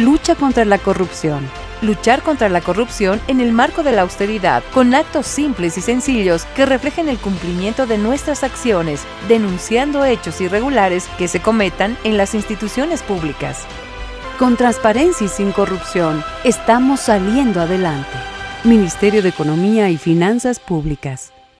lucha contra la corrupción. Luchar contra la corrupción en el marco de la austeridad, con actos simples y sencillos que reflejen el cumplimiento de nuestras acciones, denunciando hechos irregulares que se cometan en las instituciones públicas. Con transparencia y sin corrupción, estamos saliendo adelante. Ministerio de Economía y Finanzas Públicas.